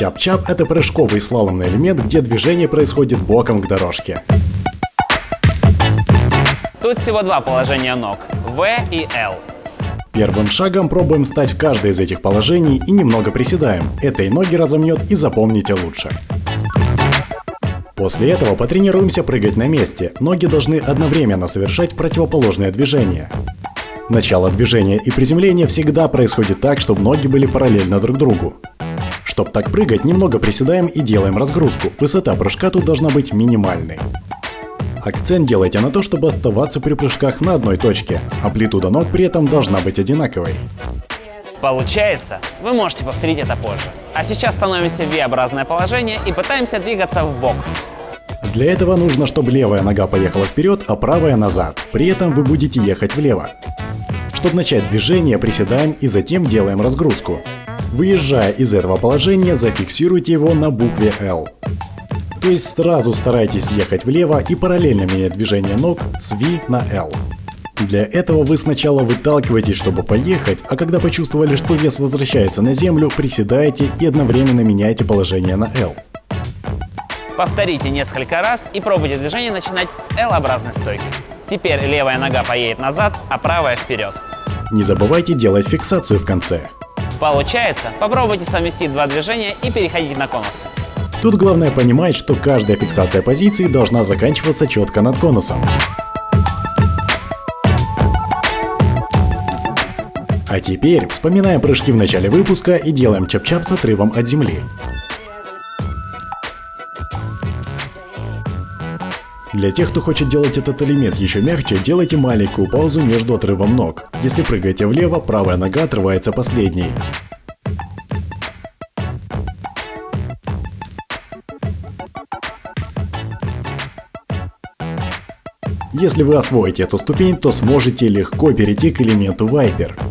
Чап-чап – это прыжковый слаломный элемент, где движение происходит боком к дорожке. Тут всего два положения ног – V и L. Первым шагом пробуем встать в каждое из этих положений и немного приседаем. Это и ноги разомнет и запомните лучше. После этого потренируемся прыгать на месте. Ноги должны одновременно совершать противоположное движение. Начало движения и приземления всегда происходит так, чтобы ноги были параллельно друг другу. Чтобы так прыгать, немного приседаем и делаем разгрузку. Высота прыжка тут должна быть минимальной. Акцент делайте на то, чтобы оставаться при прыжках на одной точке. Амплитуда ног при этом должна быть одинаковой. Получается? Вы можете повторить это позже. А сейчас становимся в V-образное положение и пытаемся двигаться в бок. Для этого нужно, чтобы левая нога поехала вперед, а правая назад. При этом вы будете ехать влево. Чтобы начать движение, приседаем и затем делаем разгрузку. Выезжая из этого положения, зафиксируйте его на букве L. То есть сразу старайтесь ехать влево и параллельно менять движение ног с V на L. Для этого вы сначала выталкиваетесь, чтобы поехать, а когда почувствовали, что вес возвращается на землю, приседаете и одновременно меняете положение на L. Повторите несколько раз и пробуйте движение начинать с L-образной стойки. Теперь левая нога поедет назад, а правая вперед. Не забывайте делать фиксацию в конце. Получается? Попробуйте совместить два движения и переходить на конусы. Тут главное понимать, что каждая фиксация позиции должна заканчиваться четко над конусом. А теперь вспоминаем прыжки в начале выпуска и делаем чап-чап с отрывом от земли. Для тех, кто хочет делать этот элемент еще мягче, делайте маленькую паузу между отрывом ног. Если прыгаете влево, правая нога отрывается последней. Если вы освоите эту ступень, то сможете легко перейти к элементу Viper.